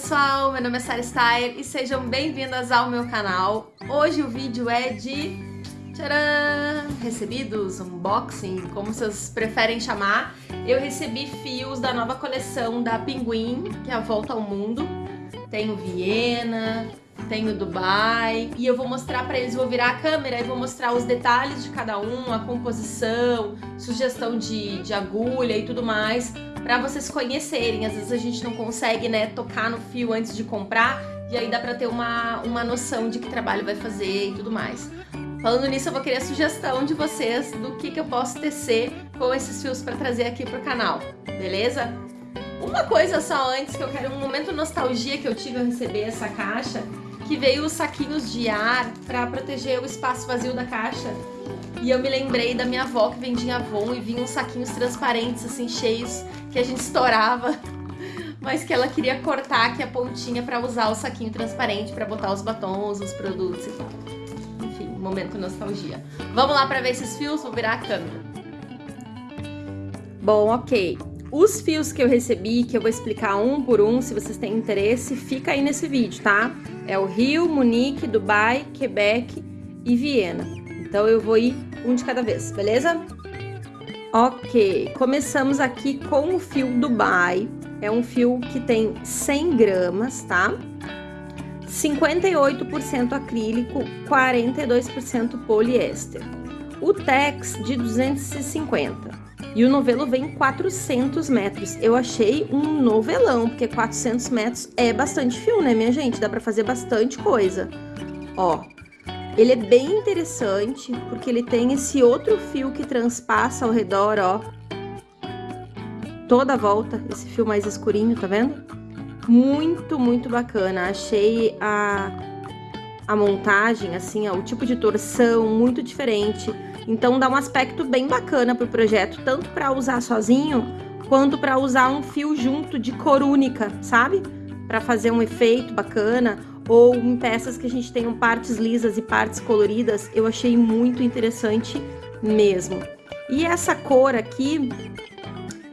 pessoal, meu nome é Sarah Style e sejam bem-vindas ao meu canal. Hoje o vídeo é de tcharam, recebidos, unboxing, como vocês preferem chamar. Eu recebi fios da nova coleção da Pinguim, que é a Volta ao Mundo. Tenho Viena, tenho Dubai e eu vou mostrar para eles, vou virar a câmera e vou mostrar os detalhes de cada um, a composição, sugestão de, de agulha e tudo mais para vocês conhecerem. Às vezes a gente não consegue, né, tocar no fio antes de comprar e aí dá para ter uma, uma noção de que trabalho vai fazer e tudo mais. Falando nisso, eu vou querer a sugestão de vocês do que, que eu posso tecer com esses fios para trazer aqui pro canal, beleza? Uma coisa só antes, que eu quero um momento nostalgia que eu tive ao receber essa caixa, que veio os saquinhos de ar para proteger o espaço vazio da caixa. E eu me lembrei da minha avó que vendia Avon e vinha uns saquinhos transparentes, assim, cheios, que a gente estourava, mas que ela queria cortar aqui a pontinha para usar o saquinho transparente para botar os batons, os produtos e tal. Enfim, momento nostalgia. Vamos lá para ver esses fios, vou virar a câmera. Bom, ok. Os fios que eu recebi, que eu vou explicar um por um, se vocês têm interesse, fica aí nesse vídeo, tá? É o Rio, Munique, Dubai, Quebec e Viena. Então eu vou ir um de cada vez, beleza? Ok, começamos aqui com o fio Dubai. É um fio que tem 100 gramas, tá? 58% acrílico, 42% poliéster. O Tex de 250. E o novelo vem 400 metros. Eu achei um novelão, porque 400 metros é bastante fio, né, minha gente? Dá pra fazer bastante coisa. Ó, ele é bem interessante, porque ele tem esse outro fio que transpassa ao redor, ó. Toda a volta, esse fio mais escurinho, tá vendo? Muito, muito bacana. Achei a, a montagem, assim, ó, o tipo de torção muito diferente. Então dá um aspecto bem bacana pro projeto, tanto para usar sozinho, quanto para usar um fio junto de cor única, sabe? Para fazer um efeito bacana ou em peças que a gente tenham partes lisas e partes coloridas, eu achei muito interessante mesmo. E essa cor aqui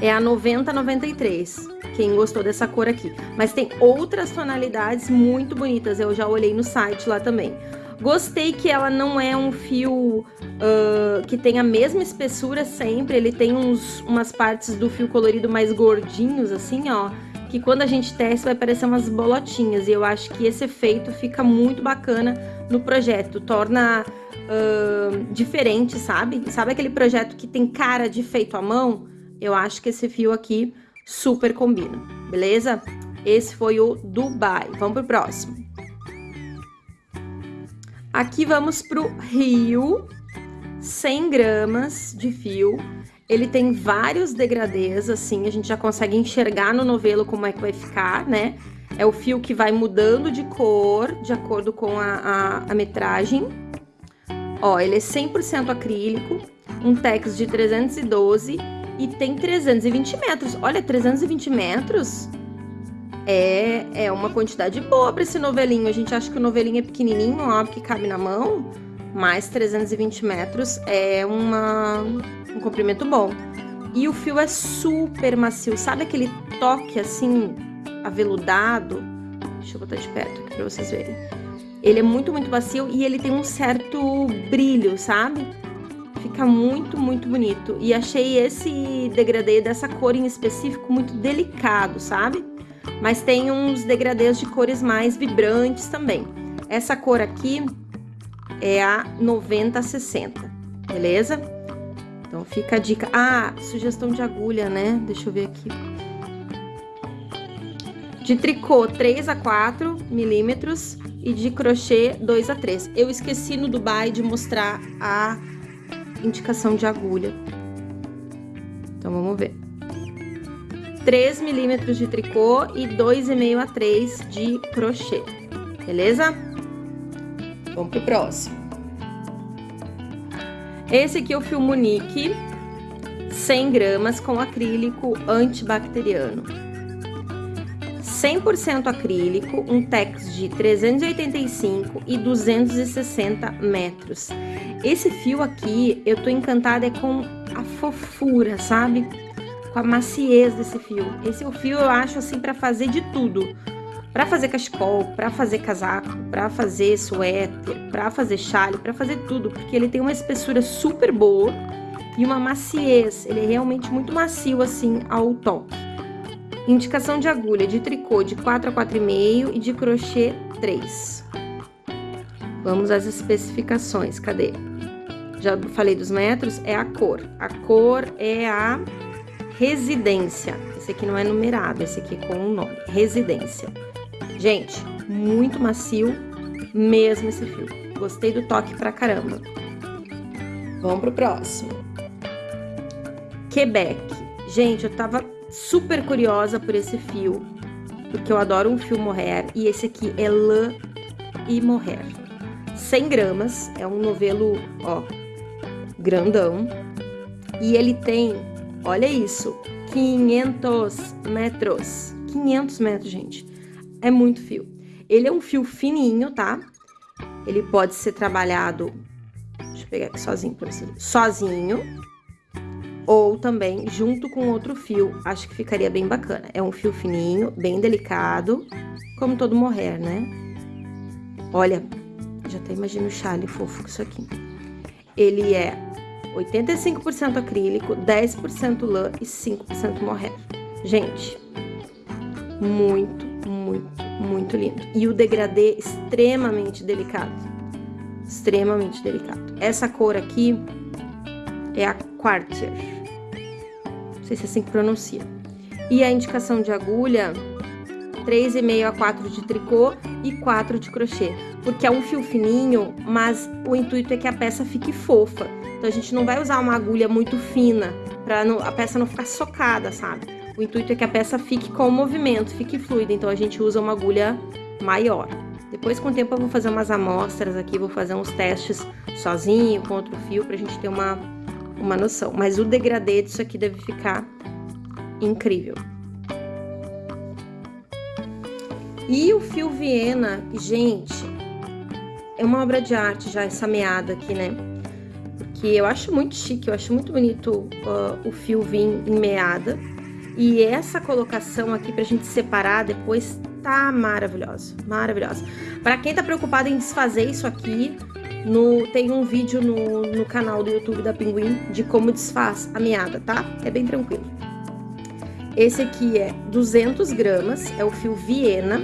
é a 9093, quem gostou dessa cor aqui. Mas tem outras tonalidades muito bonitas, eu já olhei no site lá também. Gostei que ela não é um fio uh, que tem a mesma espessura sempre, ele tem uns, umas partes do fio colorido mais gordinhos, assim, ó que quando a gente testa vai parecer umas bolotinhas. E eu acho que esse efeito fica muito bacana no projeto, torna uh, diferente, sabe? Sabe aquele projeto que tem cara de feito à mão? Eu acho que esse fio aqui super combina, beleza? Esse foi o Dubai. Vamos pro próximo. Aqui vamos pro Rio, 100 gramas de fio. Ele tem vários degradês, assim, a gente já consegue enxergar no novelo como é que vai ficar, né? É o fio que vai mudando de cor, de acordo com a, a, a metragem. Ó, ele é 100% acrílico, um tex de 312 e tem 320 metros. Olha, 320 metros é, é uma quantidade boa para esse novelinho. A gente acha que o novelinho é pequenininho, ó, que cabe na mão, mas 320 metros é uma um comprimento bom. E o fio é super macio, sabe aquele toque assim, aveludado? Deixa eu botar de perto aqui pra vocês verem. Ele é muito, muito macio e ele tem um certo brilho, sabe? Fica muito, muito bonito. E achei esse degradê dessa cor em específico muito delicado, sabe? Mas tem uns degradês de cores mais vibrantes também. Essa cor aqui é a 9060, beleza? Então fica a dica. Ah, sugestão de agulha, né? Deixa eu ver aqui. De tricô 3 a 4 milímetros e de crochê 2 a 3. Eu esqueci no Dubai de mostrar a indicação de agulha. Então vamos ver. 3 milímetros de tricô e 2,5 a 3 de crochê. Beleza? Vamos pro próximo. Esse aqui é o fio Munique, 100 gramas com acrílico antibacteriano. 100% acrílico, um tex de 385 e 260 metros. Esse fio aqui, eu tô encantada é com a fofura, sabe? Com a maciez desse fio. Esse é o fio eu acho assim para fazer de tudo. para fazer cachecol, para fazer casaco, para fazer suéter, para fazer chale, para fazer tudo, porque ele tem uma espessura super boa e uma maciez. Ele é realmente muito macio assim ao toque. Indicação de agulha de tricô de 4 a 4,5 e de crochê 3. Vamos às especificações. Cadê? Já falei dos metros, é a cor. A cor é a residência. Esse aqui não é numerado, esse aqui é com o um nome. Residência. Gente, muito macio mesmo esse fio. Gostei do toque pra caramba. Vamos pro próximo. Quebec. Gente, eu tava super curiosa por esse fio, porque eu adoro um fio mohair e esse aqui é lã e mohair. 100 gramas, é um novelo, ó, grandão. E ele tem, olha isso, 500 metros. 500 metros, gente é muito fio. Ele é um fio fininho, tá? Ele pode ser trabalhado, deixa eu pegar aqui sozinho pra vocês, sozinho, ou também junto com outro fio, acho que ficaria bem bacana. É um fio fininho, bem delicado, como todo morrer, né? Olha, já até imagino o chale fofo com isso aqui. Ele é 85% acrílico, 10% lã e 5% morrer. Gente, muito muito, muito lindo. E o degradê extremamente delicado. Extremamente delicado. Essa cor aqui é a Quartier. Não sei se é assim que pronuncia. E a indicação de agulha, 3,5 a 4 de tricô e 4 de crochê. Porque é um fio fininho, mas o intuito é que a peça fique fofa. Então a gente não vai usar uma agulha muito fina para a peça não ficar socada, sabe? O intuito é que a peça fique com o movimento, fique fluida, então a gente usa uma agulha maior. Depois, com o tempo, eu vou fazer umas amostras aqui, vou fazer uns testes sozinho, com outro fio, pra gente ter uma, uma noção. Mas o degradê disso aqui deve ficar incrível. E o fio Viena, gente, é uma obra de arte já essa meada aqui, né? Porque eu acho muito chique, eu acho muito bonito uh, o fio vir em meada. E essa colocação aqui pra gente separar depois tá maravilhosa, maravilhosa. Para quem tá preocupado em desfazer isso aqui, no, tem um vídeo no, no canal do YouTube da Pinguim de como desfaz a meada, tá? É bem tranquilo. Esse aqui é 200 gramas, é o fio Viena.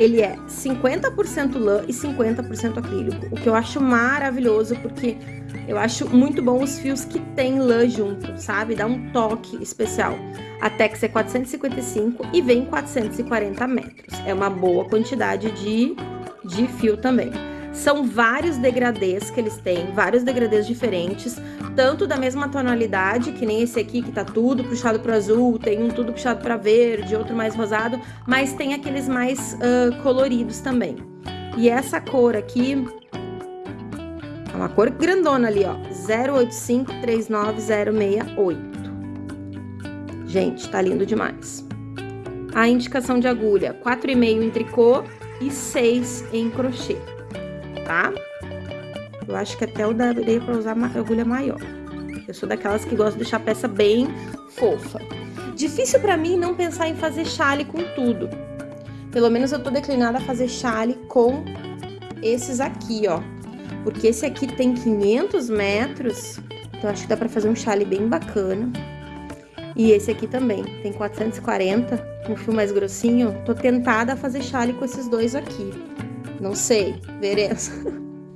Ele é 50% lã e 50% acrílico, o que eu acho maravilhoso, porque eu acho muito bom os fios que tem lã junto, sabe? Dá um toque especial. A Tex é 455 e vem 440 metros. É uma boa quantidade de, de fio também. São vários degradês que eles têm, vários degradês diferentes, tanto da mesma tonalidade, que nem esse aqui que tá tudo puxado pro azul, tem um tudo puxado para verde, outro mais rosado, mas tem aqueles mais uh, coloridos também. E essa cor aqui, é uma cor grandona ali, ó, 08539068. Gente, tá lindo demais. A indicação de agulha, 4,5 em tricô e 6 em crochê, tá? Eu acho que até eu daria pra usar agulha maior. Eu sou daquelas que gosto de deixar a peça bem fofa. Difícil pra mim não pensar em fazer chale com tudo. Pelo menos eu tô declinada a fazer chale com esses aqui, ó. Porque esse aqui tem 500 metros, então acho que dá pra fazer um chale bem bacana. E esse aqui também, tem 440, um fio mais grossinho. Tô tentada a fazer chale com esses dois aqui. Não sei, veremos.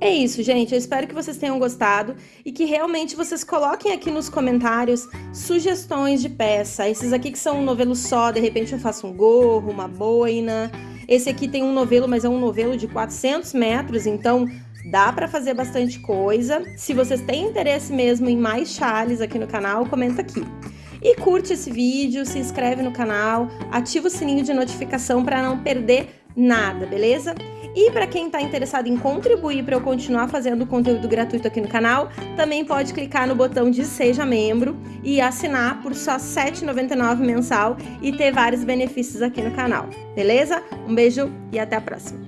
É isso, gente. Eu espero que vocês tenham gostado e que realmente vocês coloquem aqui nos comentários sugestões de peça. Esses aqui que são um novelo só, de repente eu faço um gorro, uma boina. Esse aqui tem um novelo, mas é um novelo de 400 metros, então Dá para fazer bastante coisa. Se vocês têm interesse mesmo em mais chales aqui no canal, comenta aqui. E curte esse vídeo, se inscreve no canal, ativa o sininho de notificação para não perder nada, beleza? E para quem está interessado em contribuir para eu continuar fazendo conteúdo gratuito aqui no canal, também pode clicar no botão de Seja Membro e assinar por só R$ 7,99 mensal e ter vários benefícios aqui no canal, beleza? Um beijo e até a próxima!